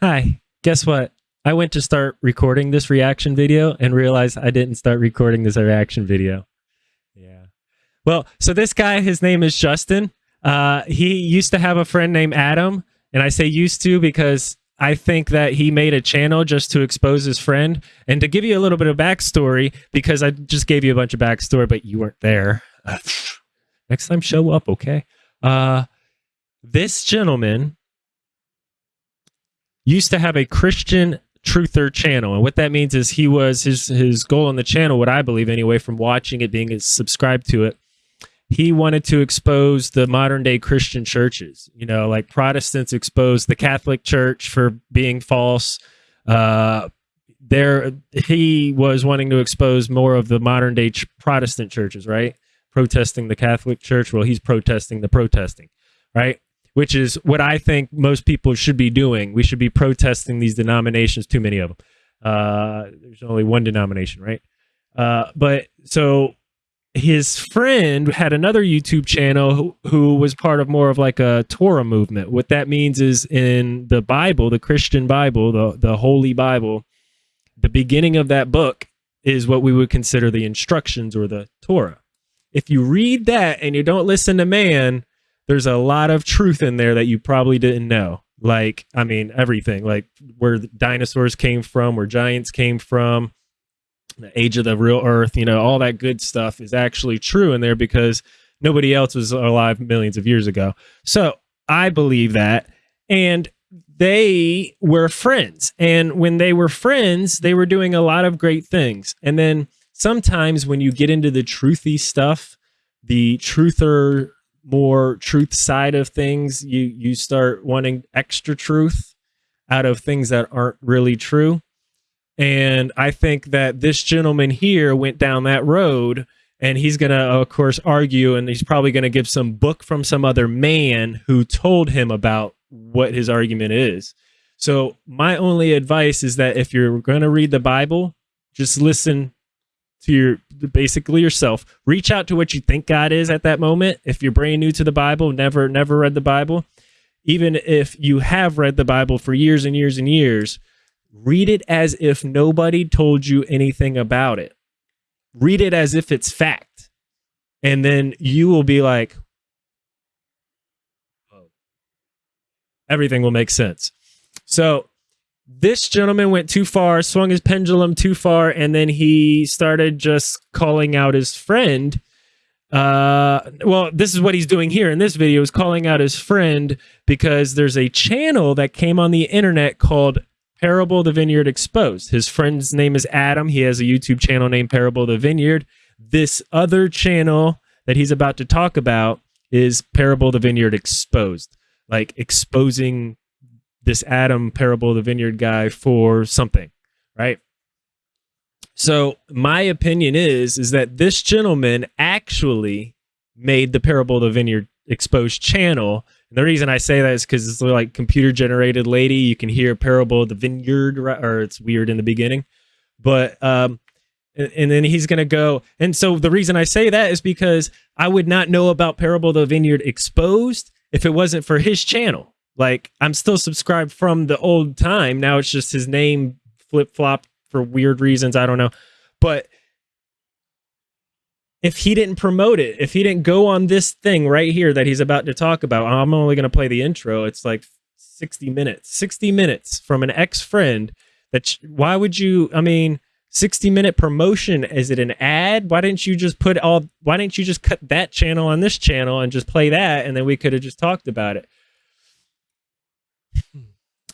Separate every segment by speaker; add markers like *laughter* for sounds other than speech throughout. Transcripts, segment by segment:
Speaker 1: Hi, guess what? I went to start recording this reaction video and realized I didn't start recording this reaction video. Yeah. Well, so this guy, his name is Justin. Uh, he used to have a friend named Adam, and I say used to because I think that he made a channel just to expose his friend. And to give you a little bit of backstory, because I just gave you a bunch of backstory, but you weren't there. *laughs* Next time, show up, okay? Uh, this gentleman used to have a Christian truther channel. And what that means is he was his his goal on the channel what i believe anyway from watching it being subscribed to it he wanted to expose the modern day christian churches. You know like protestants expose the catholic church for being false. Uh there he was wanting to expose more of the modern day ch- protestant churches right? Protesting the catholic church. Well he's protesting the protesting right which is what I think most people should be doing. We should be protesting these denominations, too many of them. Uh, there's only one denomination, right? Uh, but so his friend had another YouTube channel who, who, was part of more of like a Torah movement. What that means is in the Bible, the Christian Bible, the, the Holy Bible, the beginning of that book is what we would consider the instructions or the Torah. If you read that and you don't listen to man, there's a lot of truth in there that you probably didn't know. Like, I mean, everything, like where dinosaurs came from, where giants came from, the age of the real earth, you know, all that good stuff is actually true in there because nobody else was alive millions of years ago. So I believe that. And they were friends. And when they were friends, they were doing a lot of great things. And then sometimes when you get into the truthy stuff, the truther more truth side of things, you you start wanting extra truth out of things that aren't really true. And I think that this gentleman here went down that road and he's going to of course argue and he's probably going to give some book from some other man who told him about what his argument is. So my only advice is that if you're going to read the Bible, just listen to your basically yourself. Reach out to what you think God is at that moment. If you're brand new to the Bible, never never read the Bible, even if you have read the Bible for years and years and years, read it as if nobody told you anything about it. Read it as if it's fact. And then you will be like, everything will make sense. So this gentleman went too far, swung his pendulum too far, and then he started just calling out his friend. Uh, well, this is what he's doing here in this video is calling out his friend because there's a channel that came on the internet called Parable the Vineyard Exposed. His friend's name is Adam. He has a YouTube channel named Parable the Vineyard. This other channel that he's about to talk about is Parable the Vineyard Exposed, like exposing this Adam parable, the vineyard guy, for something, right? So my opinion is is that this gentleman actually made the parable of the vineyard exposed channel. And the reason I say that is because it's like computer generated lady. You can hear parable of the vineyard, or it's weird in the beginning, but um, and then he's going to go. And so the reason I say that is because I would not know about parable of the vineyard exposed if it wasn't for his channel. Like I'm still subscribed from the old time. Now it's just his name flip flop for weird reasons. I don't know. But if he didn't promote it, if he didn't go on this thing right here that he's about to talk about, I'm only going to play the intro. It's like 60 minutes, 60 minutes from an ex friend. That why would you? I mean, 60 minute promotion. Is it an ad? Why didn't you just put all? Why didn't you just cut that channel on this channel and just play that, and then we could have just talked about it?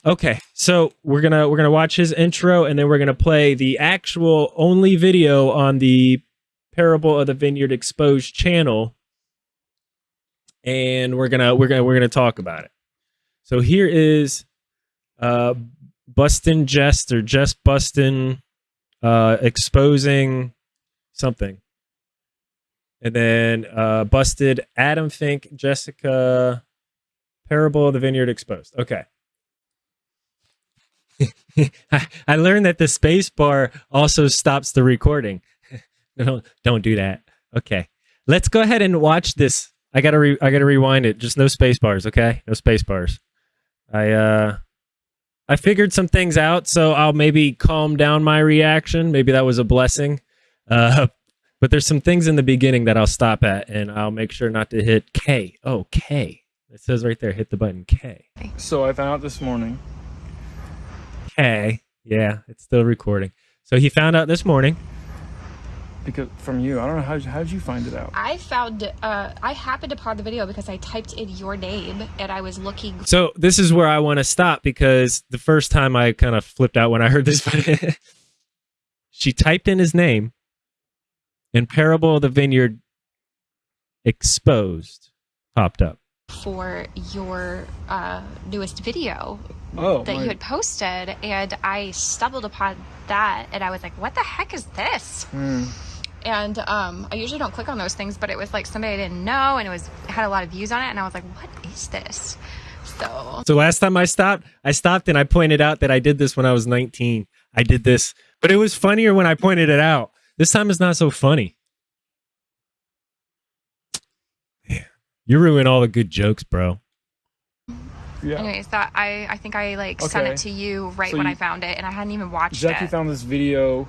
Speaker 1: Okay, so we're gonna we're gonna watch his intro and then we're gonna play the actual only video on the Parable of the Vineyard Exposed channel, and we're gonna we're gonna we're gonna talk about it. So here is uh Bustin Jest or Just Bustin uh exposing something. And then uh busted Adam Fink, Jessica Parable of the Vineyard Exposed. Okay. *laughs* I learned that the space bar also stops the recording. *laughs* no, don't do that. Okay. Let's go ahead and watch this. I gotta re- I gotta rewind it. Just no space bars, okay? No space bars. I uh I figured some things out, so I'll maybe calm down my reaction. Maybe that was a blessing. Uh, *laughs* but there's some things in the beginning that I'll stop at, and I'll make sure not to hit K. Oh, K. It says right there, hit the button K.
Speaker 2: So I found out this morning.
Speaker 1: K. Yeah, it's still recording. So he found out this morning.
Speaker 2: Because from you, I don't know how how did you find it out?
Speaker 3: I found, uh, I happened upon the video because I typed in your name and I was looking.
Speaker 1: So this is where I want to stop because the first time I kind of flipped out when I heard this. *laughs* she typed in his name, and Parable of the Vineyard exposed popped up.
Speaker 3: For your uh, newest video
Speaker 2: Oh,
Speaker 3: that
Speaker 2: my-
Speaker 3: you had posted, and I stumbled upon that, and I was like, "What the heck is this?"
Speaker 2: Hmm.
Speaker 3: And um, I usually don't click on those things, but it was like somebody I didn't know, and it was had a lot of views on it, and I was like, "What is this?" So
Speaker 1: So last time I stopped, I stopped and I pointed out that I did this when I was 19. I did this, but it was funnier when I pointed it out. This time it's not so funny. You ruin all the good jokes, bro.
Speaker 2: yeah.
Speaker 3: anyways, that I I think I like sent
Speaker 2: Okay.
Speaker 3: it to you right
Speaker 2: So
Speaker 3: when
Speaker 2: you-
Speaker 3: I found it, and I hadn't even watched
Speaker 2: Jackie
Speaker 3: it.
Speaker 2: found this video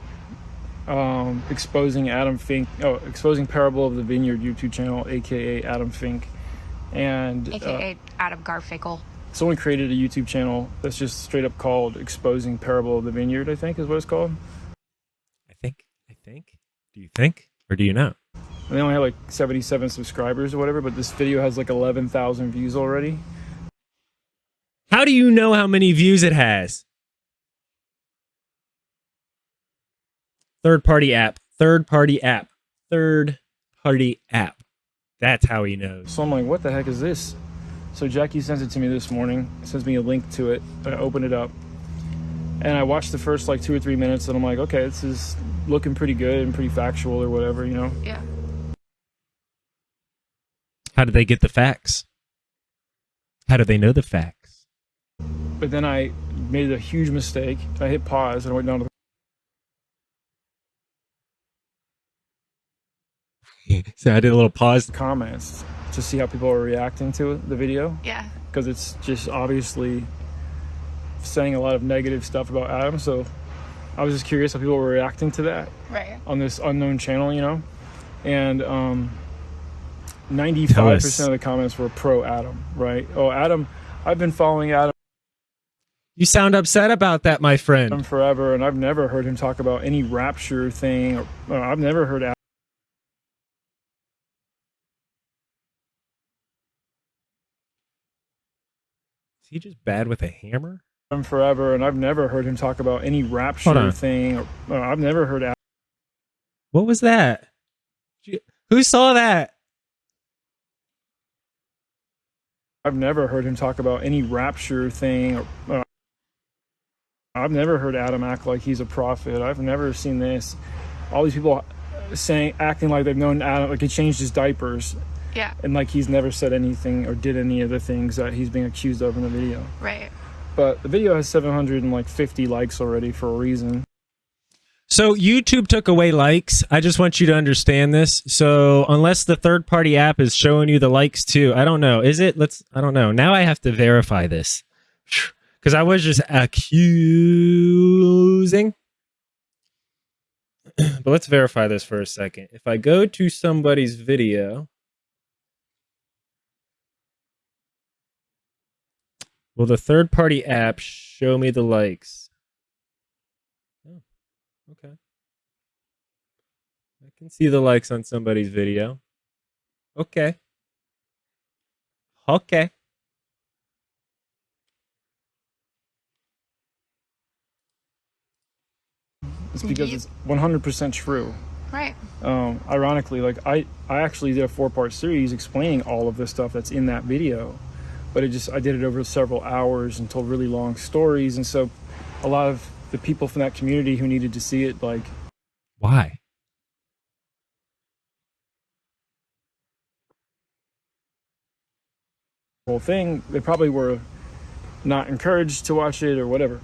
Speaker 2: um, exposing Adam Fink, oh, exposing Parable of the Vineyard YouTube channel, aka Adam Fink, and uh,
Speaker 3: AKA Adam Garfinkel.
Speaker 2: someone created a YouTube channel that's just straight up called "Exposing Parable of the Vineyard." I think is what it's called.
Speaker 1: I think. I think. Do you think? Or do you know?
Speaker 2: And they only have like 77 subscribers or whatever, but this video has like 11,000 views already.
Speaker 1: How do you know how many views it has? Third party app. Third party app. Third party app. That's how he knows.
Speaker 2: So I'm like, what the heck is this? So Jackie sends it to me this morning, sends me a link to it. I open it up. And I watched the first like two or three minutes and I'm like, okay, this is looking pretty good and pretty factual or whatever, you know?
Speaker 3: Yeah.
Speaker 1: How did they get the facts? How do they know the facts?
Speaker 2: But then I made a huge mistake. I hit pause and I went down to the. *laughs*
Speaker 1: so I did a little pause.
Speaker 2: the comments to see how people are reacting to the video.
Speaker 3: Yeah.
Speaker 2: Because it's just obviously saying a lot of negative stuff about Adam. So I was just curious how people were reacting to that.
Speaker 3: Right.
Speaker 2: on this unknown channel, you know, and um,
Speaker 1: Tell
Speaker 2: ninety-five
Speaker 1: us.
Speaker 2: percent of the comments were pro Adam, right? Oh, Adam, I've been following Adam
Speaker 1: You sound upset about that, my friend.
Speaker 2: forever, and I've never heard him talk about any rapture thing. Or, uh, I've never heard Adam
Speaker 1: Is he just bad with a hammer?
Speaker 2: Forever, and I've never heard him talk about any rapture thing. Or, uh, I've never heard Adam.
Speaker 1: What was that? Who saw that?
Speaker 2: I've never heard him talk about any rapture thing. Or, uh, I've never heard Adam act like he's a prophet. I've never seen this. All these people saying, acting like they've known Adam, like he changed his diapers,
Speaker 3: Yeah.
Speaker 2: and like he's never said anything or did any of the things that he's being accused of in the video.
Speaker 3: Right.
Speaker 2: But the video has 750 likes already for a reason.
Speaker 1: So YouTube took away likes. I just want you to understand this. So unless the third party app is showing you the likes too, I don't know. Is it? Let's. I don't know. Now I have to verify this *sighs* because I was just accusing. *clears throat* but let's verify this for a second. If I go to somebody's video, will the third party app show me the likes? Okay. I can see the likes on somebody's video. Okay. Okay.
Speaker 2: It's because
Speaker 3: Ye-
Speaker 2: it's 100% true.
Speaker 3: Right.
Speaker 2: Um, ironically, like I, I actually did a four-part series explaining all of the stuff that's in that video, but it just I did it over several hours and told really long stories, and so a lot of the people from that community who needed to see it, like
Speaker 1: Why?
Speaker 2: whole thing, they probably were not encouraged to watch it or whatever.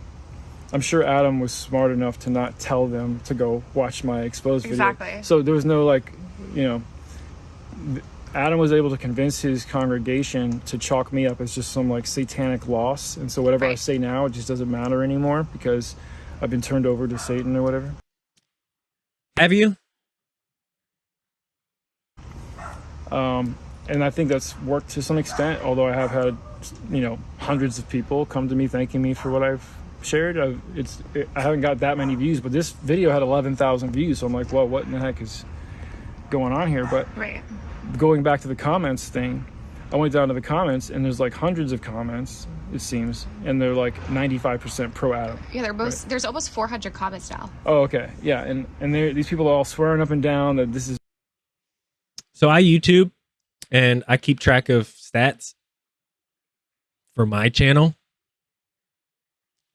Speaker 2: I'm sure Adam was smart enough to not tell them to go watch my exposed video.
Speaker 3: Exactly.
Speaker 2: So there was no like, you know, Adam was able to convince his congregation to chalk me up as just some like satanic loss, and so whatever I say now, it just doesn't matter anymore because I've been turned over to Satan or whatever.
Speaker 1: Have you?
Speaker 2: Um, and I think that's worked to some extent. Although I have had, you know, hundreds of people come to me thanking me for what I've shared. I've, it's it, I haven't got that many views, but this video had eleven thousand views. So I'm like, well, what in the heck is going on here? But
Speaker 3: Right.
Speaker 2: going back to the comments thing, I went down to the comments and there's like hundreds of comments. It seems, and they're like 95% pro Adam.
Speaker 3: Yeah, they're both. There's almost 400 comments now.
Speaker 2: Oh, okay, yeah, and and they're- these people are all swearing up and down that this is
Speaker 1: So I YouTube and I keep track of stats for my channel.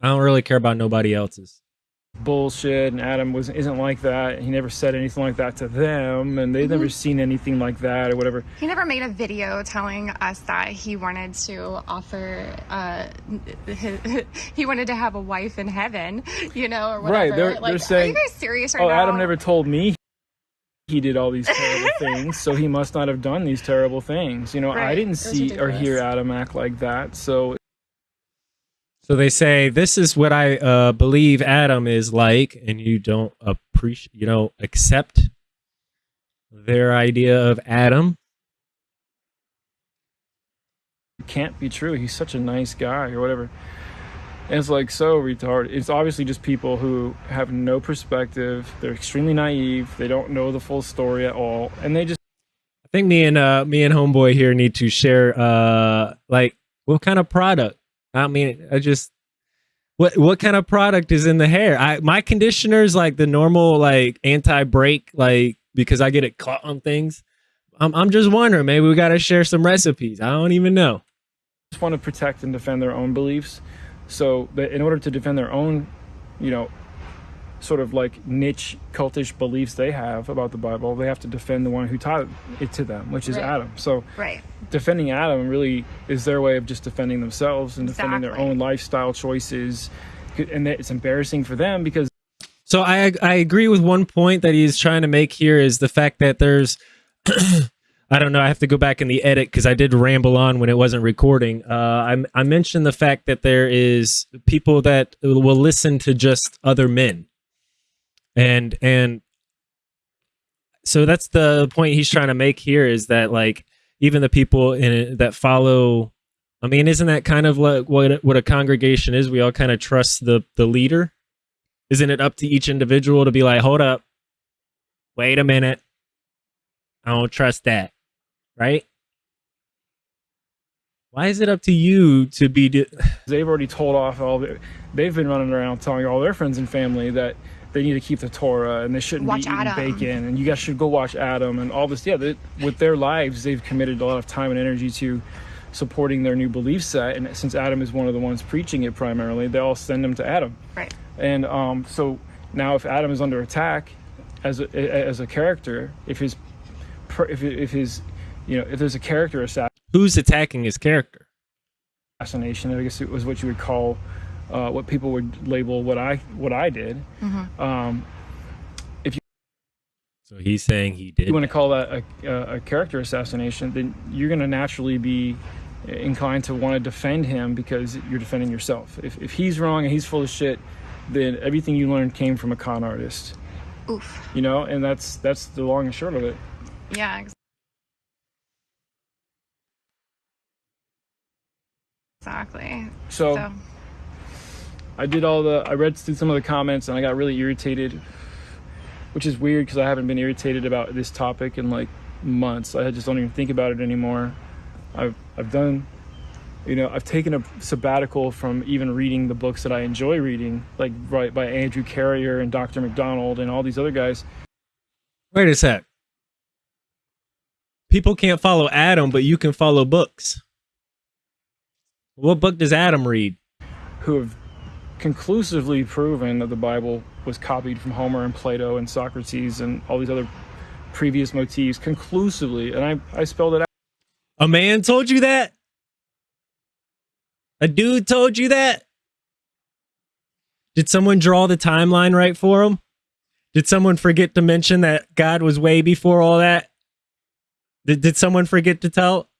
Speaker 1: I don't really care about nobody else's.
Speaker 2: Bullshit and Adam was isn't like that. He never said anything like that to them and they've never seen anything like that or whatever.
Speaker 3: He never made a video telling us that he wanted to offer. Uh, his, *laughs* he wanted to have a wife in heaven, you know, or whatever.
Speaker 2: Right, they're-
Speaker 3: like,
Speaker 2: they're saying, are
Speaker 3: you guys serious right
Speaker 2: Oh,
Speaker 3: now?
Speaker 2: Adam never told me he did all these terrible *laughs* things, so he must not have done these terrible things. You know, I didn't see or hear. Adam act like that. So
Speaker 1: So they say this is what I uh, believe Adam is like, and you don't appreciate, you don't accept their idea of Adam.
Speaker 2: it can't be true. He's such a nice guy or whatever. And it's like so retarded. It's obviously just people who have no perspective. They're extremely naive. They don't know the full story at all, and they just
Speaker 1: I think me and uh, me and homeboy here need to share uh, like what kind of product. I mean, I just what what kind of product is in the hair? I my conditioner is like the normal like anti break like because I get it caught on things. I'm I'm just wondering, maybe we got to share some recipes. I don't even know.
Speaker 2: just want to protect and defend their own beliefs. So in order to defend their own, you know, sort of like niche cultish beliefs they have about the Bible, they have to defend the one who taught it to them, which is
Speaker 3: Right.
Speaker 2: Adam. So
Speaker 3: Right.
Speaker 2: defending Adam really is their way of just defending themselves and defending their own lifestyle choices. And it's embarrassing for them because
Speaker 1: So I I agree with one point that he's trying to make here is the fact that there's *clears throat* I don't know I have to go back in the edit because I did ramble on when it wasn't recording. Uh, I I mentioned the fact that there is people that will listen to just other men, and and so that's the point he's trying to make here is that like even the people in it that follow. I mean, isn't that kind of like what what a congregation is? We all kind of trust the the leader isn't it up to each individual to be like, hold up, wait a minute, I don't trust that, right? Why is it up to you to be? *sighs*
Speaker 2: they've already told off all the, they've been running around telling all their friends and family that they need to keep the Torah and they shouldn't
Speaker 3: Watch
Speaker 2: be eating
Speaker 3: Adam.
Speaker 2: bacon and you guys should go watch Adam and all this. Yeah, they, with their lives, they've committed a lot of time and energy to supporting their new belief set. And since Adam is one of the ones preaching it primarily, they all send them to Adam.
Speaker 3: Right.
Speaker 2: And um, so now, if Adam is under attack as a, as a character, if his if if his you know if there's a character
Speaker 1: Who's attacking his character?
Speaker 2: assassination, I guess it was what you would call uh, what people would label what I what I did. Um,
Speaker 1: So he's saying he did.
Speaker 2: you want to call that a, a, a character assassination, then you're going to naturally be inclined to want to defend him because you're defending yourself. If, if he's wrong and he's full of shit, then everything you learned came from a con artist,
Speaker 3: Oof.
Speaker 2: you know, and that's that's the long and short of it.
Speaker 3: Yeah. ex- Exactly.
Speaker 2: So,
Speaker 3: So.
Speaker 2: I did all the I read through some of the comments and I got really irritated, which is weird because I haven't been irritated about this topic in like months. I just don't even think about it anymore. I've I've done, you know, I've taken a sabbatical from even reading the books that I enjoy reading, like right by Andrew Carrier and Dr. McDonald and all these other guys.
Speaker 1: Wait a sec. People can't follow Adam, but you can follow books. What book does Adam read?
Speaker 2: who have conclusively proven that the Bible was copied from Homer and Plato and Socrates and all these other previous motifs conclusively. And I, I spelled it out.
Speaker 1: A man told you that? A dude told you that? Did someone draw the timeline right for him? Did someone forget to mention that God was way before all that? Did, did someone forget to tell?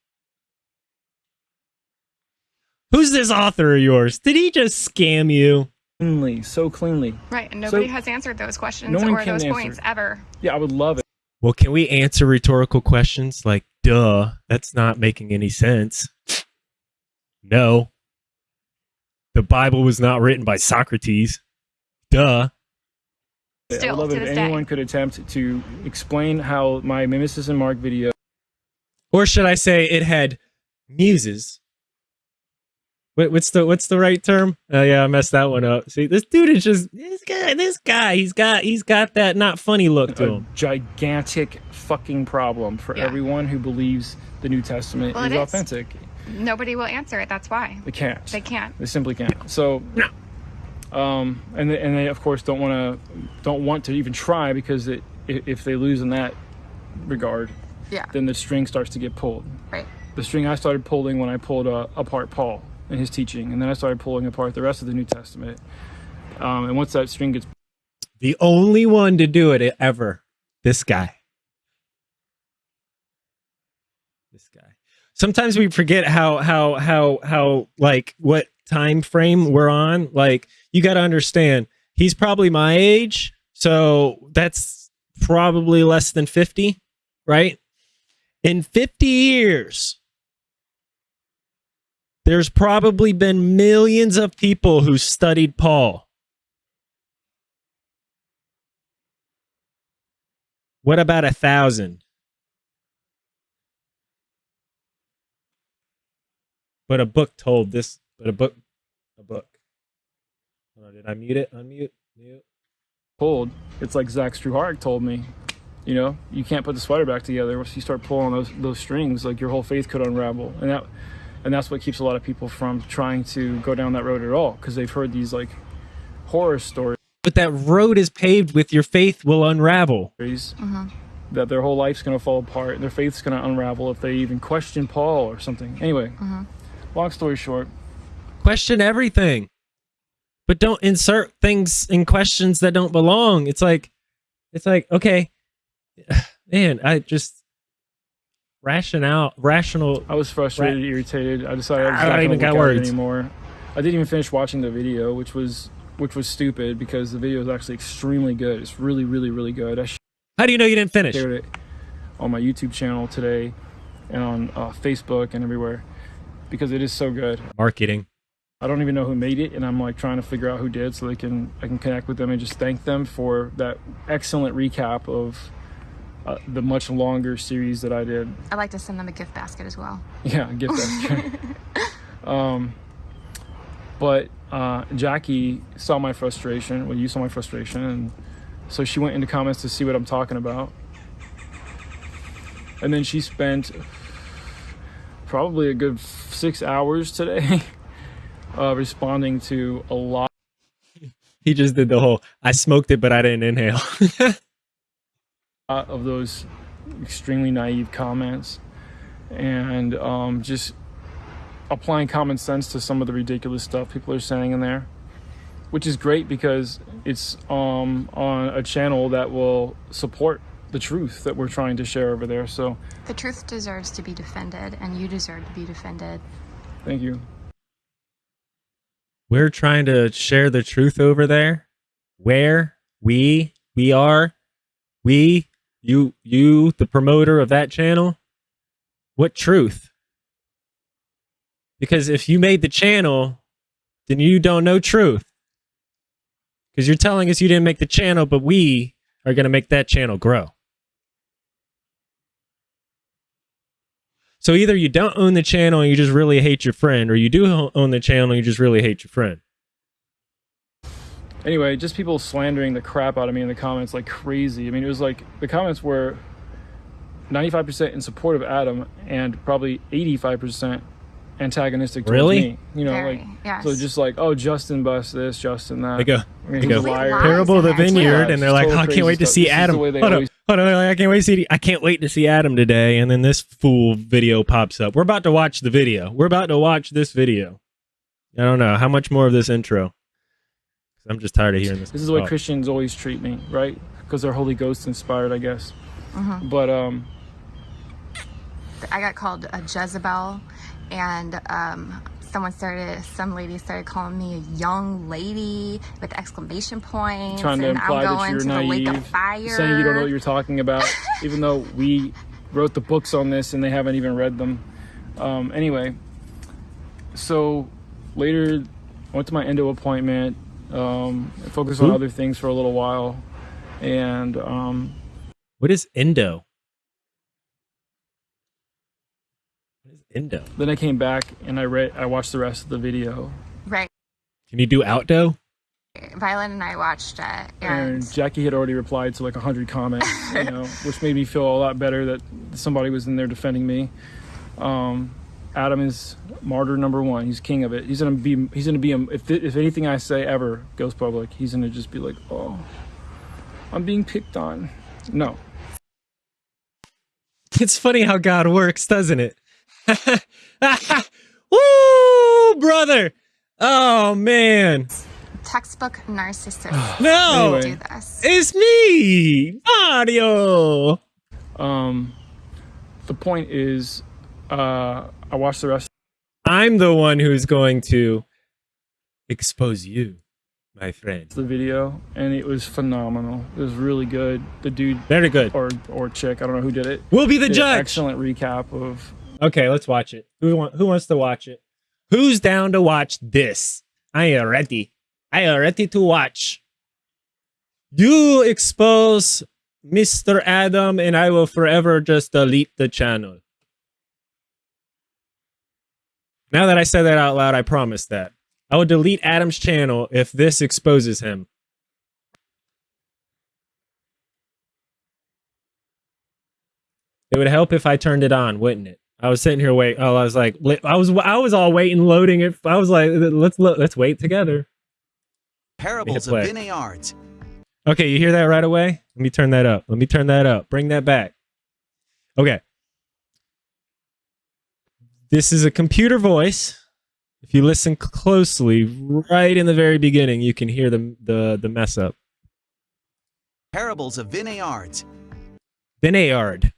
Speaker 1: Who's this author of yours? Did he just scam you?
Speaker 2: Cleanly, so cleanly.
Speaker 3: Right, and nobody
Speaker 2: So-
Speaker 3: has answered those questions
Speaker 2: No
Speaker 3: or those
Speaker 2: answer.
Speaker 3: points ever.
Speaker 2: Yeah, I would love it.
Speaker 1: Well, can we answer rhetorical questions like, duh, that's not making any sense? No. The Bible was not written by Socrates. Duh.
Speaker 2: I
Speaker 3: Still,
Speaker 2: would love
Speaker 3: to
Speaker 2: it if
Speaker 3: this day.
Speaker 2: anyone could attempt to explain how my Mimesis and Mark video
Speaker 1: Or should I say it had muses? What, what's the what's the right term? Oh yeah, I messed that one up. See, this dude is just this guy. This guy, he's got he's got that not funny look to
Speaker 2: a
Speaker 1: him.
Speaker 2: gigantic fucking problem for
Speaker 3: Yeah.
Speaker 2: everyone who believes the New Testament
Speaker 3: Well,
Speaker 2: is,
Speaker 3: it is.
Speaker 2: authentic.
Speaker 3: Nobody will answer it. That's why
Speaker 2: They can't.
Speaker 3: they can't.
Speaker 2: They simply can't. So, No. um, and they, and they of course don't want to don't want to even try because it, if they lose in that regard,
Speaker 3: Yeah.
Speaker 2: then the string starts to get pulled.
Speaker 3: Right.
Speaker 2: The string I started pulling when I pulled uh, apart Paul and his teaching, and then I started pulling apart the rest of the New Testament. Um, and once that string gets
Speaker 1: The only one to do it ever. This guy. This guy. Sometimes we forget how how how how like what time frame we're on. Like you got to understand, he's probably my age, so that's probably less than 50, right? In 50 years, there's probably been millions of people who studied Paul. What about a thousand? But a book told this. But a book, a book. Did I mute it? Unmute. Mute.
Speaker 2: pulled, it's like Zach Struharic told me. You know, you can't put the sweater back together. Once you start pulling those those strings, like your whole faith could unravel, and that and that's what keeps a lot of people from trying to go down that road at all because they've heard these like horror stories
Speaker 1: But that road is paved with your faith will unravel. Mm-hmm.
Speaker 2: that their whole life's going to fall apart and their faith's going to unravel if they even question Paul or something. Anyway, mm-hmm. long story short,
Speaker 1: Question everything. But don't insert things in questions that don't belong. It's like it's like, okay, *sighs* man, I just rationale rational
Speaker 2: I was frustrated, irritated. I decided I was
Speaker 1: I don't even got
Speaker 2: look at it
Speaker 1: words.
Speaker 2: anymore. I didn't even finish watching the video, which was which was stupid because the video is actually extremely good. It's really, really, really good. I
Speaker 1: How do you know you didn't finish?
Speaker 2: shared it on my YouTube channel today and on uh, Facebook and everywhere because it is so good.
Speaker 1: Marketing.
Speaker 2: I don't even know who made it, and I'm like trying to figure out who did so they can I can connect with them and just thank them for that excellent recap of uh, the much longer series that I did.
Speaker 3: I'd like to send them a gift basket as well.
Speaker 2: Yeah, get that. *laughs* um, but uh, Jackie saw my frustration. Well, you saw my frustration, and so she went into comments to see what I'm talking about. And then she spent probably a good six hours today *laughs* uh, responding to a lot
Speaker 1: He just did the whole I smoked it but I didn't inhale. *laughs*
Speaker 2: of those extremely naive comments and um, just applying common sense to some of the ridiculous stuff people are saying in there which is great because it's um, on a channel that will support the truth that we're trying to share over there so
Speaker 3: The truth deserves to be defended, and you deserve to be defended.
Speaker 2: thank you
Speaker 1: We're trying to share the truth over there. Where we we are we you you the promoter of that channel. What truth? Because if you made the channel, then you don't know truth. Because you're telling us you didn't make the channel, but we are going to make that channel grow. So either you don't own the channel and you just really hate your friend, or you do own the channel and you just really hate your friend.
Speaker 2: Anyway just people slandering the crap out of me in the comments like crazy i mean it was like the comments were 95% in support of adam and probably 85% antagonistic towards
Speaker 1: Really?
Speaker 2: me you know
Speaker 3: Very,
Speaker 2: like
Speaker 3: yes.
Speaker 2: so just like oh justin bust this justin that
Speaker 1: They go,
Speaker 2: I mean,
Speaker 1: they
Speaker 2: he's
Speaker 1: go,
Speaker 2: a liar.
Speaker 3: Lies
Speaker 1: Parable of the
Speaker 3: in there, too.
Speaker 1: Vineyard,
Speaker 2: Yeah,
Speaker 1: and they're like, oh, I can't
Speaker 2: crazy
Speaker 1: wait to see
Speaker 2: This is the
Speaker 1: Adam.
Speaker 2: way they
Speaker 1: Hold on,
Speaker 2: always-
Speaker 1: hold on, I can't wait to see. I can't wait to see Adam today, and then this fool video pops up. We're about to watch the video. We're about to watch this video. I don't know how much more of this intro. 'Cause I'm just tired of hearing this.
Speaker 2: this is the way
Speaker 1: talk.
Speaker 2: christians always treat me right because they're holy ghost inspired i guess
Speaker 3: Mm-hmm.
Speaker 2: but um
Speaker 3: I got called a Jezebel, and um, someone started, some lady started calling me a young lady with exclamation points,
Speaker 2: trying to
Speaker 3: and
Speaker 2: imply
Speaker 3: I'm
Speaker 2: that you're
Speaker 3: to the lake of
Speaker 2: naive,
Speaker 3: fire.
Speaker 2: saying you don't know what you're talking about, *laughs* even though we wrote the books on this and they haven't even read them. Um, anyway, so later I went to my endo appointment, um, I focused on
Speaker 1: Who?
Speaker 2: other things for a little while, and um,
Speaker 1: What is endo? What is endo?
Speaker 2: then I came back and I read, I watched the rest of the video,
Speaker 3: right.
Speaker 1: Can you do outdo?
Speaker 3: Violet and I watched it, and
Speaker 2: and Jackie had already replied to like a hundred comments, you *laughs* know, which made me feel a lot better that somebody was in there defending me. Um, Adam is martyr number one. He's king of it. He's gonna be. He's gonna be. If if anything I say ever goes public, he's gonna just be like, oh, I'm being picked on. No,
Speaker 1: It's funny how God works, doesn't it? *laughs* Woo, brother! Oh man,
Speaker 3: textbook narcissist *sighs*
Speaker 1: no,
Speaker 2: Anyway.
Speaker 3: do this.
Speaker 1: it's me, Mario.
Speaker 2: um, the point is, uh, I watched the rest
Speaker 1: I'm the one who's going to expose you, my friend.
Speaker 2: the video, and it was phenomenal. It was really good. The dude
Speaker 1: Very good.
Speaker 2: or or chick, I don't know who did it.
Speaker 1: We'll be the judge.
Speaker 2: Excellent recap of
Speaker 1: Okay, let's watch it. Who want, Who wants to watch it? Who's down to watch this? I am ready. I am ready to watch. You expose Mr. Adam, and I will forever just delete the channel. Now that I said that out loud, I promise that. I will delete Adam's channel if this exposes him. It would help if I turned it on, wouldn't it? I was sitting here wait. Oh, I was like, I was, I was all waiting, loading it. I was like, let's lo- let's wait together.
Speaker 4: Parables of. Vineyards.
Speaker 1: Okay, you hear that right away? Let me turn that up. Let me turn that up. Bring that back. Okay. This is a computer voice. If you listen closely, right in the very beginning, you can hear the the the mess up.
Speaker 4: Parables of.
Speaker 1: Vineyard. Vineyard.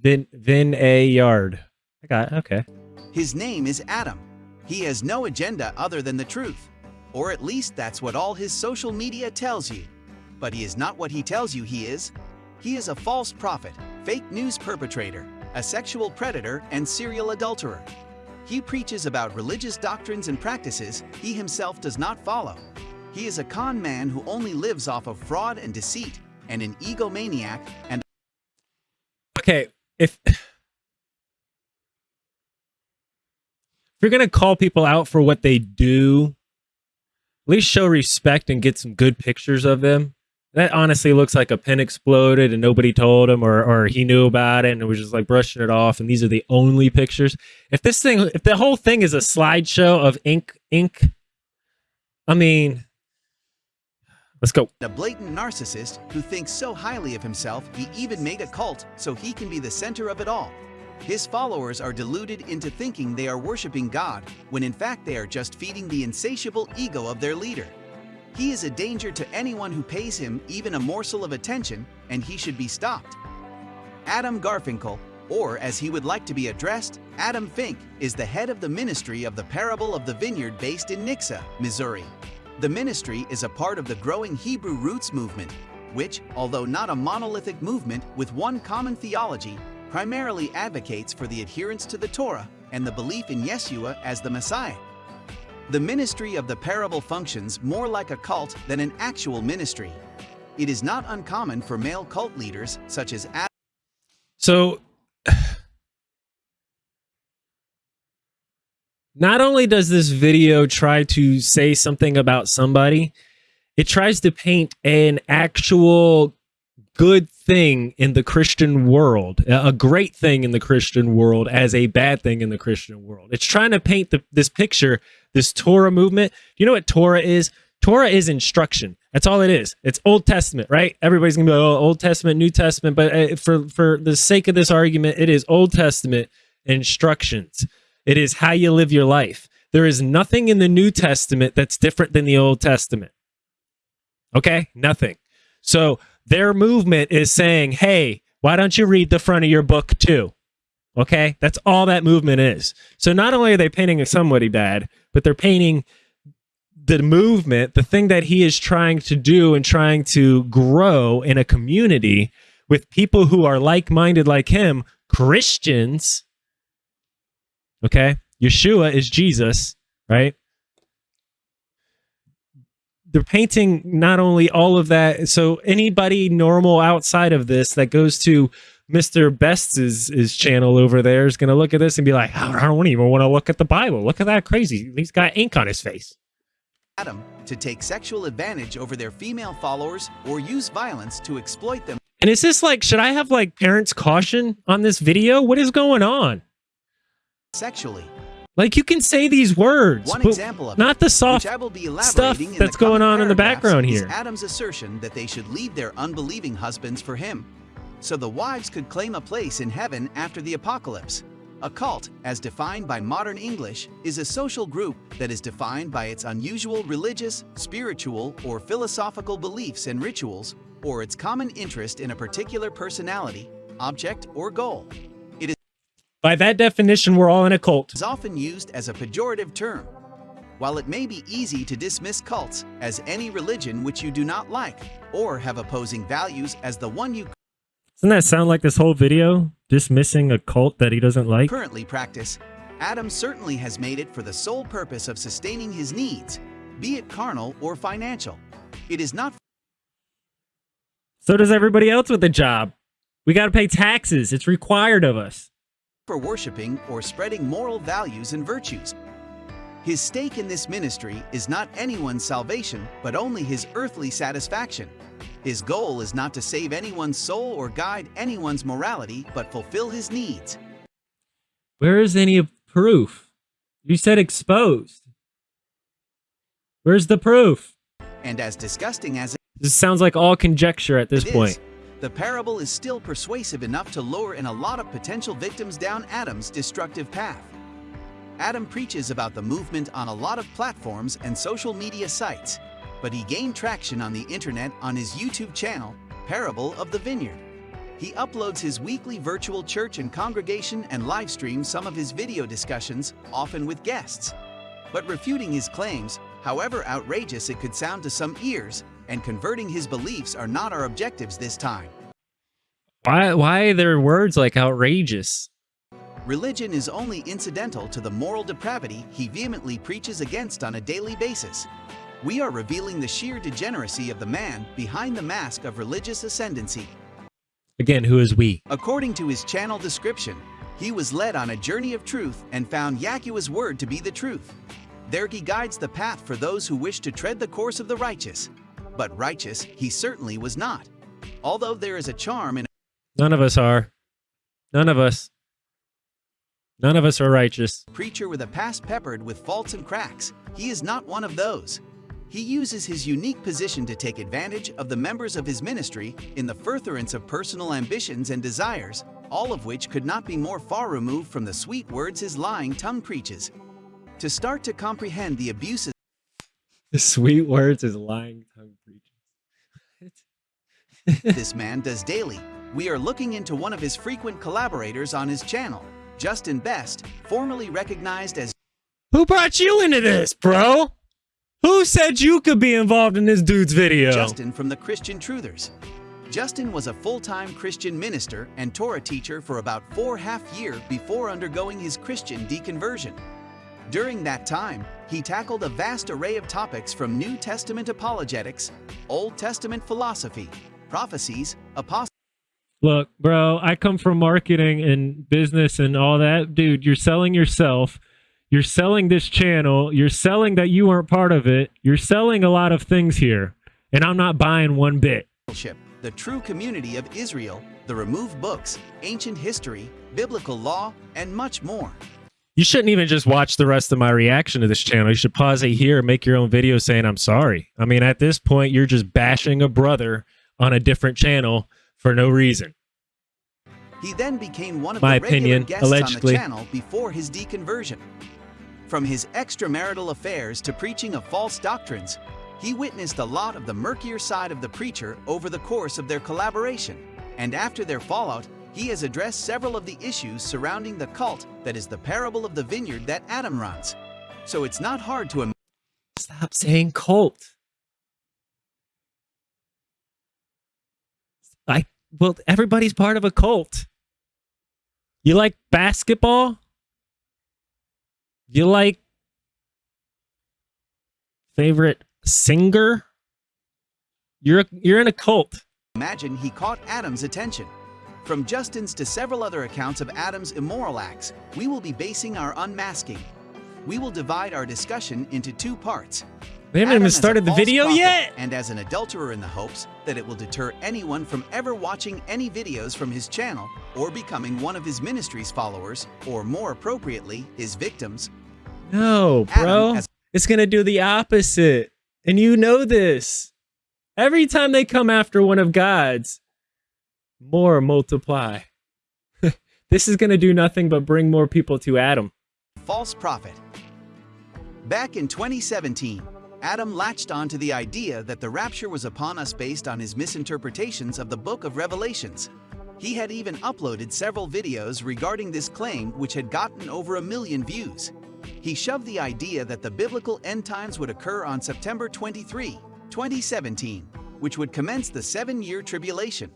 Speaker 1: Vin Vineyard. I got it. okay.
Speaker 4: His name is Adam. He has no agenda other than the truth. Or at least that's what all his social media tells you. But he is not what he tells you he is. He is a false prophet, fake news perpetrator, a sexual predator, and serial adulterer. He preaches about religious doctrines and practices he himself does not follow. He is a con man who only lives off of fraud and deceit, and an egomaniac and
Speaker 1: okay if *laughs* if you're gonna call people out for what they do at least show respect and get some good pictures of them that honestly looks like a pin exploded and nobody told him or or he knew about it and was just like brushing it off and these are the only pictures if this thing if the whole thing is a slideshow of ink ink i mean let's go
Speaker 4: a blatant narcissist who thinks so highly of himself he even made a cult so he can be the center of it all. His followers are deluded into thinking they are worshiping God when in fact they are just feeding the insatiable ego of their leader. He is a danger to anyone who pays him even a morsel of attention and he should be stopped. Adam Garfinkel, or as he would like to be addressed, Adam Fink, is the head of the ministry of the Parable of the Vineyard based in Nixa, Missouri. The ministry is a part of the growing Hebrew Roots movement, which, although not a monolithic movement with one common theology, primarily advocates for the adherence to the Torah and the belief in Yeshua as the Messiah. The ministry of the parable functions more like a cult than an actual ministry. It is not uncommon for male cult leaders such as Adam
Speaker 1: So *sighs* not only does this video try to say something about somebody, it tries to paint an actual good thing in the Christian world, a great thing in the Christian world as a bad thing in the Christian world. It's trying to paint the, this picture, this Torah movement. You know what Torah is? Torah is instruction. That's all it is. It's Old Testament, right? Everybody's gonna be like, oh, Old Testament, New Testament, but uh, for for the sake of this argument, it is Old Testament instructions. It is how you live your life. There is nothing in the New Testament that's different than the Old Testament. Okay, nothing. So their movement is saying, hey, Why don't you read the front of your book too? Okay, that's all that movement is. So not only are they painting somebody bad, but they're painting the movement, the thing that he is trying to do and trying to grow in a community with people who are like minded like him, Christians. Okay, Yeshua is Jesus, right? They're painting not only all of that. So anybody normal outside of this that goes to Mr. Best's his channel over there is going to look at this and be like, I don't even want to look at the Bible. Look at that crazy. He's got ink on his face.
Speaker 4: Adam to take sexual advantage over their female followers or use violence to exploit them
Speaker 1: And is this like, should I have like parents caution on this video? What is going on?
Speaker 4: sexually.
Speaker 1: Like you can say these words,
Speaker 4: One
Speaker 1: but
Speaker 4: example of
Speaker 1: not the soft
Speaker 4: I will be
Speaker 1: stuff that's going on in the background here.
Speaker 4: Adam's assertion that they should leave their unbelieving husbands for him, so the wives could claim a place in heaven after the apocalypse. A cult, as defined by modern English, is a social group that is defined by its unusual religious, spiritual, or philosophical beliefs and rituals, or its common interest in a particular personality, object, or goal. It
Speaker 1: By that definition, we're all in a cult.
Speaker 4: is often used as a pejorative term. While it may be easy to dismiss cults as any religion which you do not like or have opposing values as the one you
Speaker 1: Doesn't that sound like this whole video? Dismissing a cult that he doesn't like?
Speaker 4: currently practice, Adam certainly has made it for the sole purpose of sustaining his needs, be it carnal or financial. It is not
Speaker 1: So does everybody else with a job. We got to pay taxes. It's required of us.
Speaker 4: For worshiping or spreading moral values and virtues. His stake in this ministry is not anyone's salvation, but only his earthly satisfaction. His goal is not to save anyone's soul or guide anyone's morality, but fulfill his needs.
Speaker 1: Where is any proof? You said exposed. Where's the proof?
Speaker 4: And as disgusting as
Speaker 1: This sounds like all conjecture at this
Speaker 4: it
Speaker 1: point.
Speaker 4: is, the parable is still persuasive enough to lure in a lot of potential victims down Adam's destructive path. Adam preaches about the movement on a lot of platforms and social media sites, but he gained traction on the internet on his YouTube channel, Parable of the Vineyard. He uploads his weekly virtual church and congregation and livestreams some of his video discussions, often with guests. But refuting his claims, however outrageous it could sound to some ears, and converting his beliefs are not our objectives this time.
Speaker 1: Why why are there words like outrageous?
Speaker 4: Religion is only incidental to the moral depravity he vehemently preaches against on a daily basis. We are revealing the sheer degeneracy of the man behind the mask of religious ascendancy.
Speaker 1: Again, who is we?
Speaker 4: According to his channel description, he was led on a journey of truth and found Yahuwah's word to be the truth. There he guides the path for those who wish to tread the course of the righteous. But righteous he certainly was not. Although there is a charm in
Speaker 1: None of us are. None of us. None of us are righteous.
Speaker 4: preacher with a past peppered with faults and cracks, he is not one of those. He uses his unique position to take advantage of the members of his ministry in the furtherance of personal ambitions and desires, all of which could not be more far removed from the sweet words his lying tongue preaches. To start to comprehend the abuses
Speaker 1: The sweet words is lying tongue preaching.
Speaker 4: This man does daily, we are looking into one of his frequent collaborators on his channel, Justin Best, formerly recognized as
Speaker 1: Who brought you into this, bro? Who said you could be involved in this dude's video?
Speaker 4: Justin from the Christian Truthers. Justin was a full-time Christian minister and Torah teacher for about four half year before undergoing his Christian deconversion. During that time, he tackled a vast array of topics from New Testament apologetics, Old Testament philosophy, prophecies, apostasy,
Speaker 1: Look, bro, I come from marketing and business and all that. Dude, you're selling yourself. You're selling this channel. You're selling that you weren't part of it. You're selling a lot of things here. And I'm not buying one bit.
Speaker 4: the true community of Israel, the removed books, ancient history, biblical law, and much more.
Speaker 1: You shouldn't even just watch the rest of my reaction to this channel. You should pause it here and make your own video saying I'm sorry. I mean, at this point, you're just bashing a brother on a different channel for no reason.
Speaker 4: He then became one of
Speaker 1: My
Speaker 4: the regular
Speaker 1: opinion,
Speaker 4: guests on the channel before his deconversion. From his extramarital affairs to preaching of false doctrines, he witnessed a lot of the murkier side of the preacher over the course of their collaboration. And after their fallout, he has addressed several of the issues surrounding the cult that is the parable of the vineyard that Adam runs. So it's not hard to imagine.
Speaker 1: Stop saying cult. I well, everybody's part of a cult. You like basketball? You like favorite singer? You're you're in a cult.
Speaker 4: imagine he caught Adam's attention. From Justin's to several other accounts of Adam's immoral acts, we will be basing our unmasking. We will divide our discussion into two parts.
Speaker 1: We haven't
Speaker 4: Adam
Speaker 1: even started the video
Speaker 4: prophet
Speaker 1: yet.
Speaker 4: And as an adulterer in the hopes that it will deter anyone from ever watching any videos from his channel or becoming one of his ministry's followers, or more appropriately, his victims.
Speaker 1: No, bro. It's going to do the opposite. And you know this. Every time they come after one of God's, more multiply. *laughs* this is going to do nothing but bring more people to Adam.
Speaker 4: false prophet. Back in 2017, Adam latched on to the idea that the rapture was upon us based on his misinterpretations of the book of Revelations. He had even uploaded several videos regarding this claim which had gotten over a million views. He shoved the idea that the biblical end times would occur on September 23, 2017, which would commence the seven-year tribulation.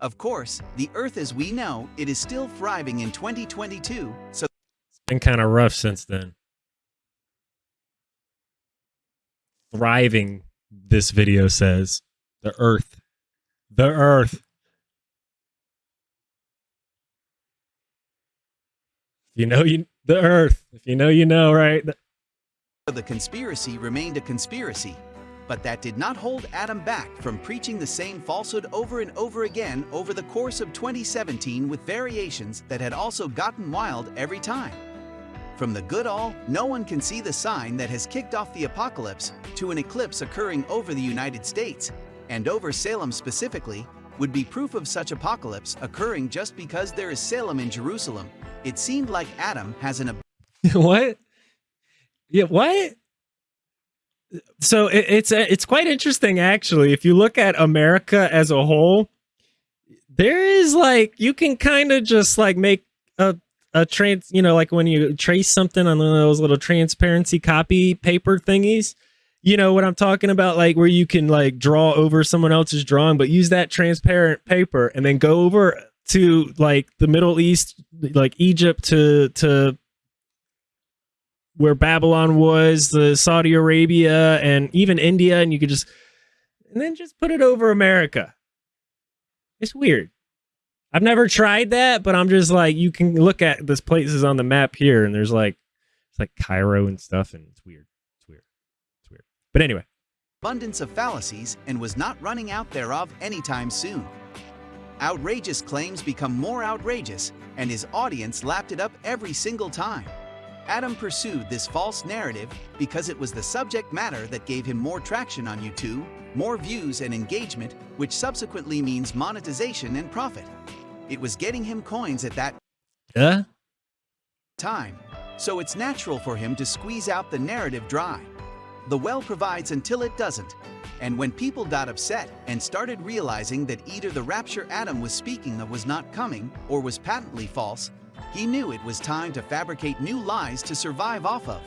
Speaker 4: Of course, the earth as we know, it is still thriving in 2022, so it's
Speaker 1: Been kind of rough since then. Thriving, this video says. The earth. The earth. You know you the earth. If you know you know, right?
Speaker 4: The conspiracy remained a conspiracy, but that did not hold Adam back from preaching the same falsehood over and over again over the course of 2017 with variations that had also gotten wild every time. From the good all, no one can see the sign that has kicked off the apocalypse to an eclipse occurring over the United States, and over Salem specifically, would be proof of such apocalypse occurring just because there is Salem in Jerusalem. It seemed like Adam has an *laughs*
Speaker 1: what? Yeah, what? So it, it's uh, it's quite interesting actually. If you look at America as a whole, there is like you can kind of just like make a trans, you know, like when you trace something on one of those little transparency copy paper thingies. You know what I'm talking about, like where you can like draw over someone else's drawing, but use that transparent paper and then go over to like the Middle East, like Egypt to to where Babylon was, the Saudi Arabia, and even India, and you could just and then just put it over America. It's weird. I've never tried that, but I'm just like you can look at this places on the map here, and there's like it's like Cairo and stuff, and it's weird. It's weird. It's weird. But anyway,
Speaker 4: abundance of fallacies and was not running out thereof anytime soon. Outrageous claims become more outrageous, and his audience lapped it up every single time. Adam pursued this false narrative because it was the subject matter that gave him more traction on YouTube, more views and engagement, which subsequently means monetization and profit. It was getting him coins at that
Speaker 1: uh,
Speaker 4: time, so it's natural for him to squeeze out the narrative dry. The well provides until it doesn't, and when people got upset and started realizing that either the rapture Adam was speaking of was not coming or was patently false, he knew it was time to fabricate new lies to survive off of.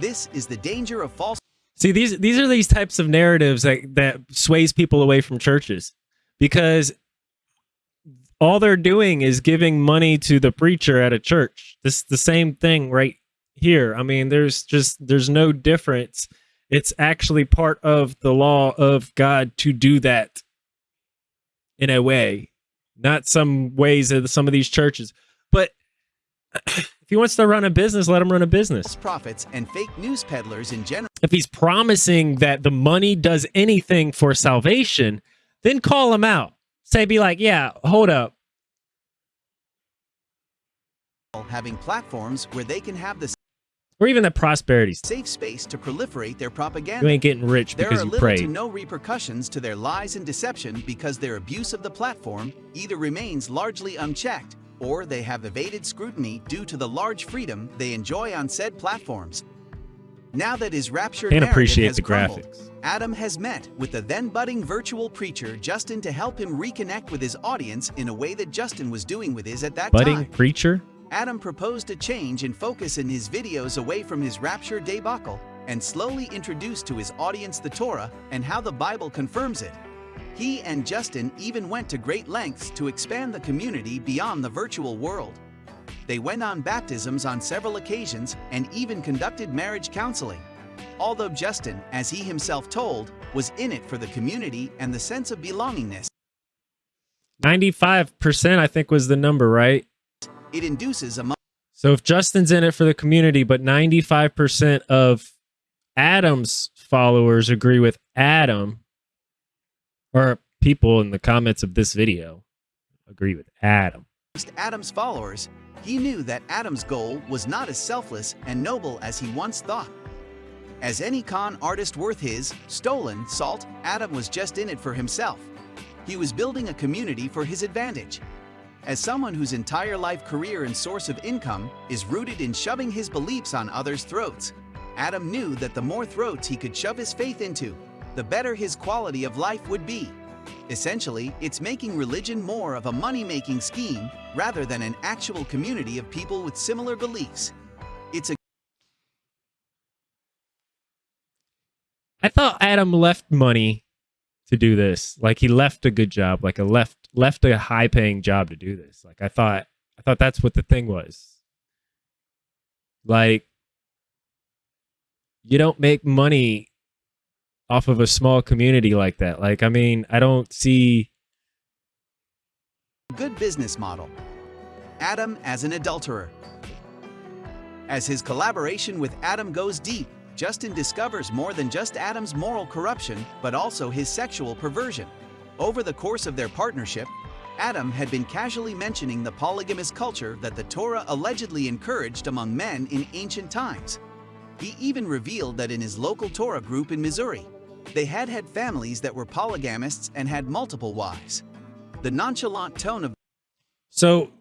Speaker 4: This is the danger of false
Speaker 1: see these these are these types of narratives that that sways people away from churches because all they're doing is giving money to the preacher at a church. This is the same thing right here. I mean, there's just there's no difference. It's actually part of the law of God to do that in a way, not some ways of some of these churches. But *clears throat* if he wants to run a business, let him run a business.
Speaker 4: Profits and fake news peddlers in general.
Speaker 1: If he's promising that the money does anything for salvation, then call him out. Say, be like, yeah, hold up.
Speaker 4: Having platforms where they can have the
Speaker 1: Or even that prosperity.
Speaker 4: safe space to proliferate their propaganda.
Speaker 1: You ain't getting rich
Speaker 4: There
Speaker 1: because
Speaker 4: are
Speaker 1: you
Speaker 4: little to no repercussions to their lies and deception because their abuse of the platform either remains largely unchecked or they have evaded scrutiny due to the large freedom they enjoy on said platforms. Now that his rapture
Speaker 1: Can't appreciate
Speaker 4: has
Speaker 1: the
Speaker 4: crumbled,
Speaker 1: graphics.
Speaker 4: Adam has met with the then budding virtual preacher Justin to help him reconnect with his audience in a way that Justin was doing with his at that
Speaker 1: Budding
Speaker 4: time.
Speaker 1: preacher.
Speaker 4: Adam proposed a change in focus in his videos away from his rapture debacle and slowly introduced to his audience the Torah and how the Bible confirms it. He and Justin even went to great lengths to expand the community beyond the virtual world. They went on baptisms on several occasions and even conducted marriage counseling. Although Justin, as he himself told, was in it for the community and the sense of belongingness,
Speaker 1: 95% I think was the number, right?
Speaker 4: It induces among
Speaker 1: So if Justin's in it for the community, but 95% of Adam's followers agree with Adam, or people in the comments of this video agree with Adam.
Speaker 4: Adam's followers, he knew that Adam's goal was not as selfless and noble as he once thought. As any con artist worth his, stolen, salt, Adam was just in it for himself. He was building a community for his advantage. As someone whose entire life career and source of income is rooted in shoving his beliefs on others' throats, Adam knew that the more throats he could shove his faith into, the better his quality of life would be. Essentially, it's making religion more of a money-making scheme rather than an actual community of people with similar beliefs. It's a
Speaker 1: I thought Adam left money to do this. Like he left a good job, like a left left a high paying job to do this. Like I thought I thought that's what the thing was. Like you don't make money off of a small community like that. Like I mean, I don't see
Speaker 4: good business model. Adam as an adulterer. As his collaboration with Adam goes deep, Justin discovers more than just Adam's moral corruption, but also his sexual perversion. Over the course of their partnership, Adam had been casually mentioning the polygamous culture that the Torah allegedly encouraged among men in ancient times. He even revealed that in his local Torah group in Missouri, they had had families that were polygamists and had multiple wives. The nonchalant tone of
Speaker 1: So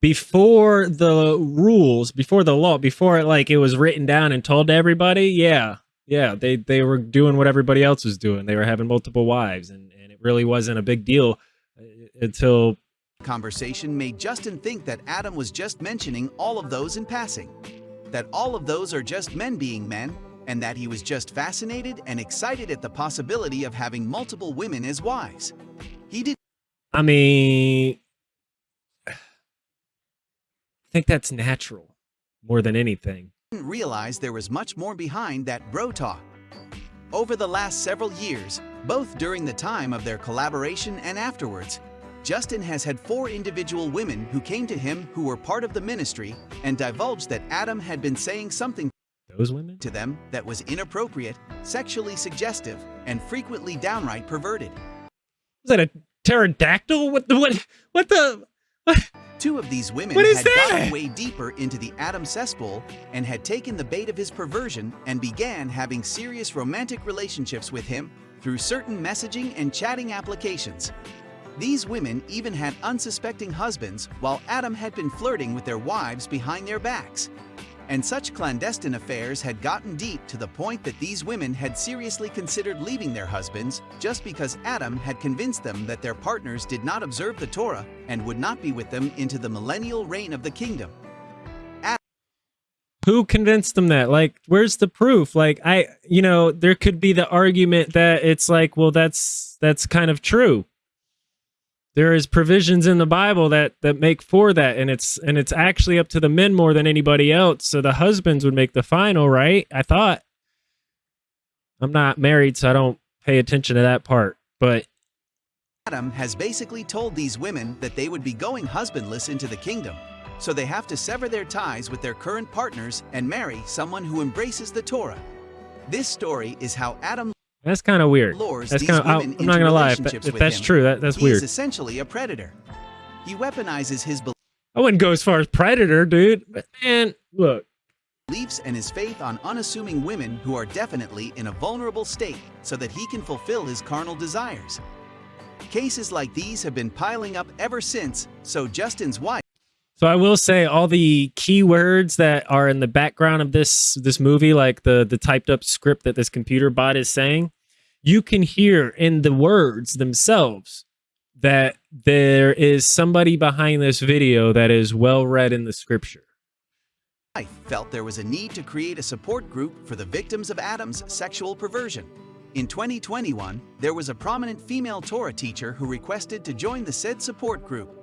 Speaker 1: before the rules, before the law, before it like it was written down and told to everybody, yeah, yeah, they they were doing what everybody else was doing. They were having multiple wives, and and it really wasn't a big deal uh, until
Speaker 4: conversation made Justin think that Adam was just mentioning all of those in passing. That all of those are just men being men, and that he was just fascinated and excited at the possibility of having multiple women as wives. He did
Speaker 1: I mean, think that's natural more than anything.
Speaker 4: didn't realize there was much more behind that bro talk. Over the last several years, both during the time of their collaboration and afterwards, Justin has had four individual women who came to him who were part of the ministry and divulged that Adam had been saying something
Speaker 1: Those women?
Speaker 4: to them that was inappropriate, sexually suggestive, and frequently downright perverted.
Speaker 1: Was that a pterodactyl? What the what? What the? *laughs*
Speaker 4: Two of these women had gotten way deeper into the Adam cesspool and had taken the bait of his perversion and began having serious romantic relationships with him through certain messaging and chatting applications. These women even had unsuspecting husbands while Adam had been flirting with their wives behind their backs. And such clandestine affairs had gotten deep to the point that these women had seriously considered leaving their husbands just because Adam had convinced them that their partners did not observe the Torah and would not be with them into the millennial reign of the kingdom.
Speaker 1: Who convinced them that? Like, where's the proof? Like, I, you know, there could be the argument that it's like, well, that's that's kind of true. There is provisions in the Bible that that make for that, and it's and it's actually up to the men more than anybody else. So the husbands would make the final, right? I thought. I'm not married, so I don't pay attention to that part. But
Speaker 4: Adam has basically told these women that they would be going husbandless into the kingdom, so they have to sever their ties with their current partners and marry someone who embraces the Torah. This story is how Adam
Speaker 1: that's kind of weird.
Speaker 4: lures
Speaker 1: That's kind of. I'm not gonna lie. If, if that's
Speaker 4: him.
Speaker 1: true, that that's
Speaker 4: he
Speaker 1: weird.
Speaker 4: is essentially a predator. He weaponizes his
Speaker 1: I wouldn't go as far as predator, dude. But man, look.
Speaker 4: beliefs and his faith on unassuming women who are definitely in a vulnerable state so that he can fulfill his carnal desires. Cases like these have been piling up ever since, so Justin's wife
Speaker 1: So I will say all the keywords that are in the background of this this movie, like the the typed up script that this computer bot is saying, you can hear in the words themselves that there is somebody behind this video that is well read in the scripture.
Speaker 4: I felt there was a need to create a support group for the victims of Adam's sexual perversion. In 2021, there was a prominent female Torah teacher who requested to join the said support group.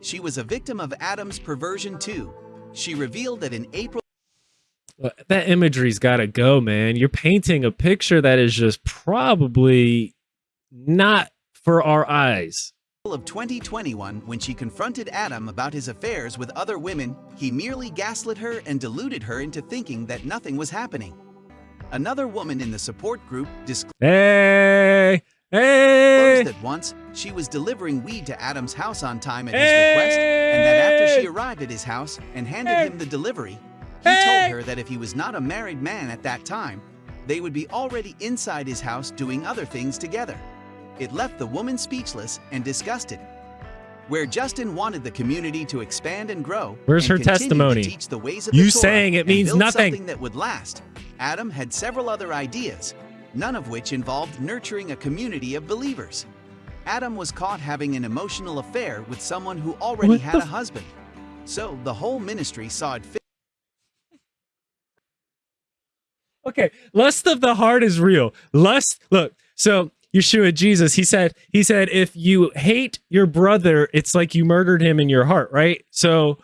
Speaker 4: She was a victim of Adam's perversion too. She revealed that in April
Speaker 1: that imagery's got to go, man. You're painting a picture that is just probably not for our eyes.
Speaker 4: Of 2021, when she confronted Adam about his affairs with other women, he merely gaslit her and deluded her into thinking that nothing was happening. Another woman in the support group disclosed
Speaker 1: hey, hey.
Speaker 4: that once she was delivering weed to Adam's house on time at his hey. request, and that after she arrived at his house and handed hey. him the delivery, he told her that if he was not a married man at that time, they would be already inside his house doing other things together. It left the woman speechless and disgusted. Where Justin wanted the community to expand and grow.
Speaker 1: Where's
Speaker 4: and
Speaker 1: her testimony?
Speaker 4: teach the ways of
Speaker 1: you
Speaker 4: the
Speaker 1: saying it means nothing.
Speaker 4: Something that would last. Adam had several other ideas, none of which involved nurturing a community of believers. Adam was caught having an emotional affair with someone who already
Speaker 1: what
Speaker 4: had a husband. So the whole ministry saw it fit.
Speaker 1: Okay, lust of the heart is real. Lust, look, so Yeshua Jesus, he said, he said, if you hate your brother, it's like you murdered him in your heart, right? So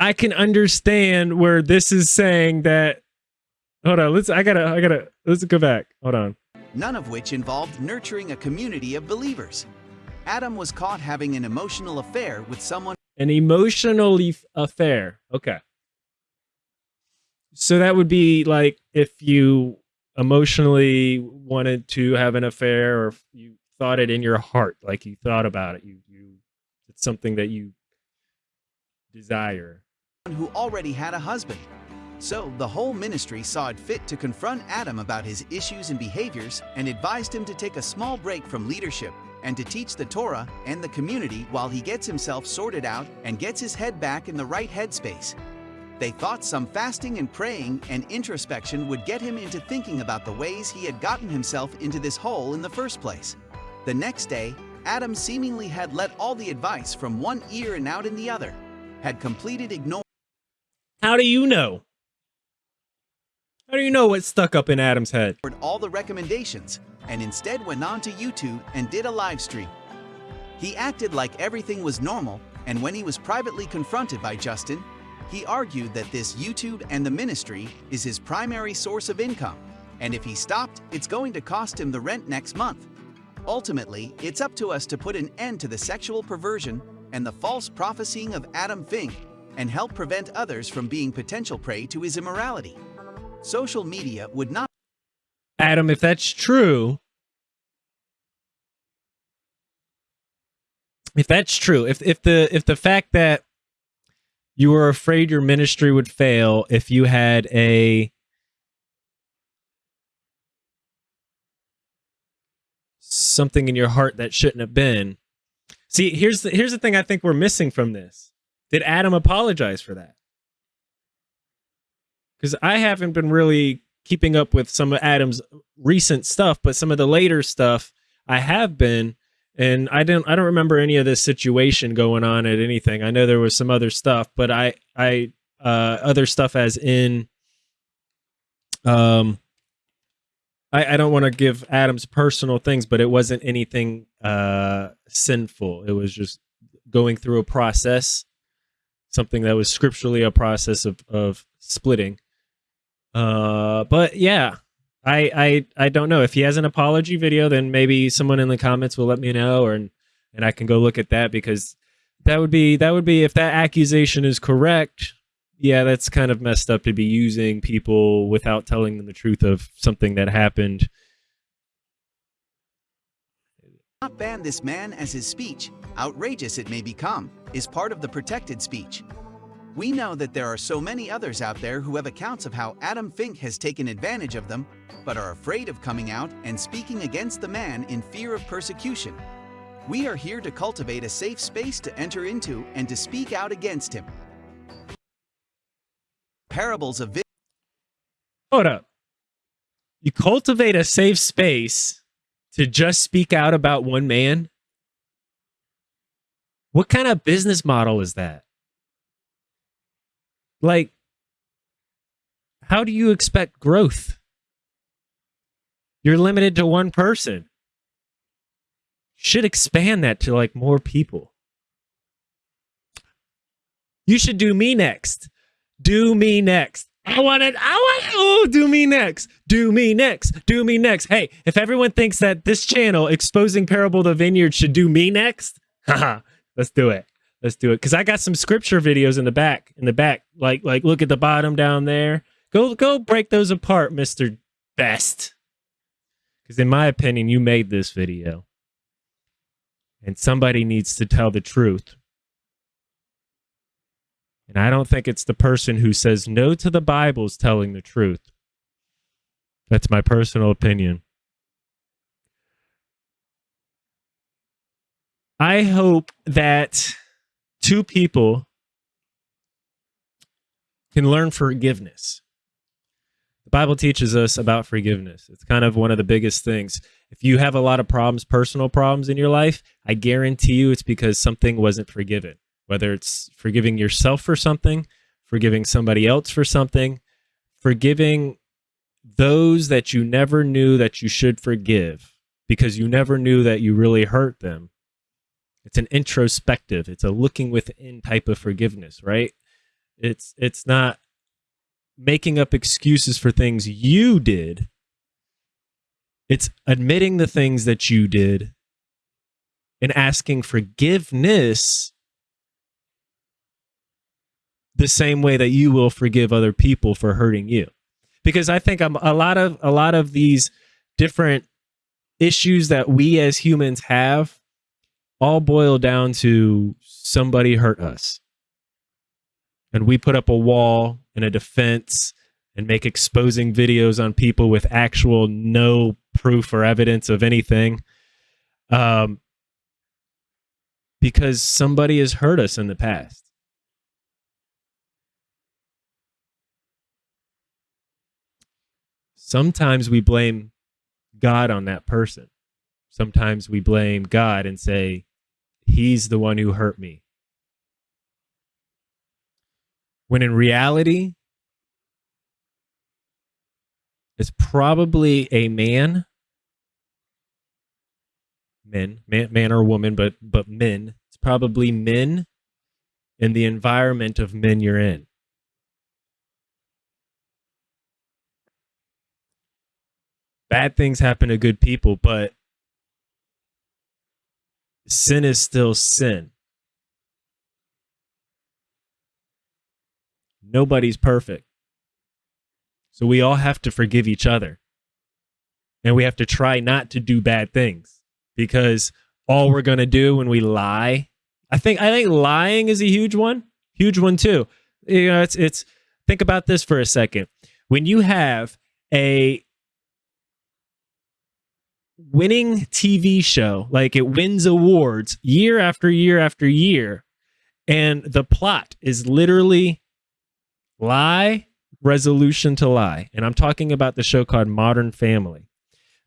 Speaker 1: I can understand where this is saying that. Hold on, let's. I gotta. I gotta. Let's go back. Hold on.
Speaker 4: None of which involved nurturing a community of believers. Adam was caught having an emotional affair with someone.
Speaker 1: An emotional affair. Okay. So that would be like if you emotionally wanted to have an affair or you thought it in your heart like you thought about it you you it's something that you desire
Speaker 4: who already had a husband so the whole ministry saw it fit to confront Adam about his issues and behaviors and advised him to take a small break from leadership and to teach the Torah and the community while he gets himself sorted out and gets his head back in the right headspace. They thought some fasting and praying and introspection would get him into thinking about the ways he had gotten himself into this hole in the first place. The next day, Adam seemingly had let all the advice from one ear and out in the other, had completed ignoring.
Speaker 1: How do you know? How do you know what's stuck up in Adam's head?
Speaker 4: All the recommendations and instead went on to YouTube and did a live stream. He acted like everything was normal, and when he was privately confronted by Justin, he argued that this YouTube and the ministry is his primary source of income, and if he stopped, it's going to cost him the rent next month. Ultimately, it's up to us to put an end to the sexual perversion and the false prophesying of Adam Fink and help prevent others from being potential prey to his immorality. Social media would not
Speaker 1: Adam, if that's true, if that's true, if if the if the fact that you were afraid your ministry would fail if you had a something in your heart that shouldn't have been. See, here's the here's the thing I think we're missing from this. Did Adam apologize for that? Because I haven't been really keeping up with some of Adam's recent stuff, but some of the later stuff I have been and I don't I don't remember any of this situation going on at anything. I know there was some other stuff, but I I uh other stuff as in um I, I don't want to give Adam's personal things, but it wasn't anything uh sinful. It was just going through a process, something that was scripturally a process of of splitting. Uh but yeah, I I I don't know if he has an apology video. Then maybe someone in the comments will let me know, or and I can go look at that because that would be that would be if that accusation is correct. Yeah, that's kind of messed up to be using people without telling them the truth of something that happened.
Speaker 4: Not ban this man as his speech, outrageous it may become, is part of the protected speech. We know that there are so many others out there who have accounts of how Adam Fink has taken advantage of them, but are afraid of coming out and speaking against the man in fear of persecution. We are here to cultivate a safe space to enter into and to speak out against him. Parables of
Speaker 1: Hold up. You cultivate a safe space to just speak out about one man? What kind of business model is that? Like, how do you expect growth? You're limited to one person. Should expand that to like more people. You should do me next. Do me next. I want it. I want it. Oh, do me next. Do me next. Do me next. Hey, if everyone thinks that this channel, Exposing Parable the Vineyard, should do me next, *laughs* haha, let's do it. Let's do it. Because I got some scripture videos in the back. In the back, like like look at the bottom down there. Go go break those apart, Mister Best. Because in my opinion, you made this video, and somebody needs to tell the truth. And I don't think it's the person who says no to the Bible's telling the truth. That's my personal opinion. I hope that two people can learn forgiveness. The Bible teaches us about forgiveness. It's kind of one of the biggest things. If you have a lot of problems, personal problems in your life, I guarantee you it's because something wasn't forgiven whether it's forgiving yourself for something, forgiving somebody else for something, forgiving those that you never knew that you should forgive because you never knew that you really hurt them. It's an introspective, it's a looking within type of forgiveness, right? It's it's not making up excuses for things you did. It's admitting the things that you did and asking forgiveness the same way that you will forgive other people for hurting you because i think I'm, a lot of a lot of these different issues that we as humans have all boil down to somebody hurt us and we put up a wall and a defense and make exposing videos on people with actual no proof or evidence of anything um, because somebody has hurt us in the past sometimes we blame God on that person. Sometimes we blame God and say, He's the one who hurt me. When in reality, it's probably a man, men, man, man or woman, but but men. It's probably men in the environment of men you're in. bad things happen to good people, but sin is still sin. Nobody's perfect. So we all have to forgive each other. And we have to try not to do bad things because all we're going to do when we lie, I think I think lying is a huge one. Huge one too. You know, it's it's think about this for a second. When you have a winning TV show. Like it wins awards year after year after year. And the plot is literally lie, resolution to lie. And I'm talking about the show called Modern Family.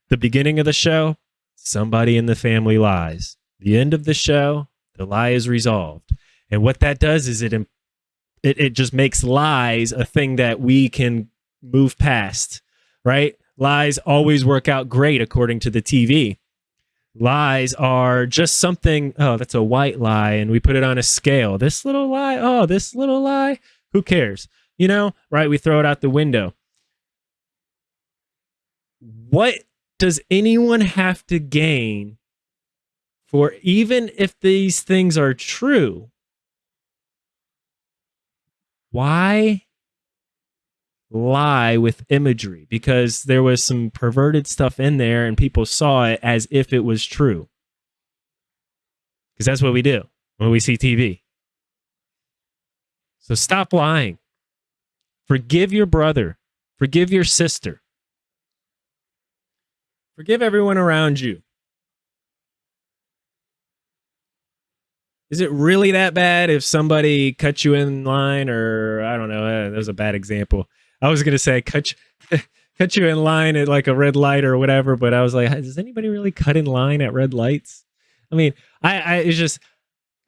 Speaker 1: The beginning of the show, somebody in the family lies. The end of the show, the lie is resolved. And what that does is it it, it just makes lies a thing that we can move past, right? Lies always work out great according to the TV. Lies are just something, oh, that's a white lie, and we put it on a scale. This little lie, oh, this little lie, who cares? You know, right? We throw it out the window. What does anyone have to gain for even if these things are true? Why lie with imagery because there was some perverted stuff in there and people saw it as if it was true. Because that's what we do when we see TV. So stop lying. Forgive your brother. Forgive your sister. Forgive everyone around you. is it really that bad if somebody cut you in line or I don't know, eh, that was a bad example. I was going to say cut you, *laughs* cut you in line at like a red light or whatever, but I was like, does anybody really cut in line at red lights? I mean, I, I it's just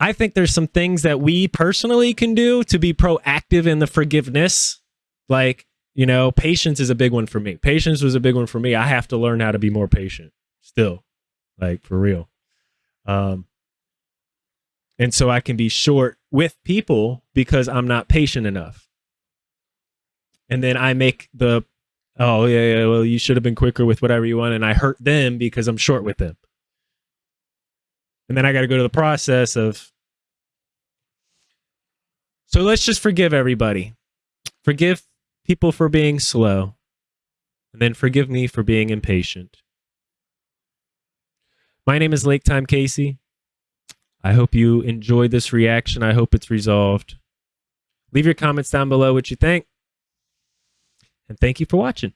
Speaker 1: I think there's some things that we personally can do to be proactive in the forgiveness. Like, you know, patience is a big one for me. Patience was a big one for me. I have to learn how to be more patient still, like for real. Um, and so I can be short with people because I'm not patient enough. And then I make the, oh, yeah, yeah, well, you should have been quicker with whatever you want. And I hurt them because I'm short with them. And then I got to go to the process of. So let's just forgive everybody. Forgive people for being slow. And then forgive me for being impatient. My name is Lake Time Casey. I hope you enjoyed this reaction. I hope it's resolved. Leave your comments down below what you think. And thank you for watching.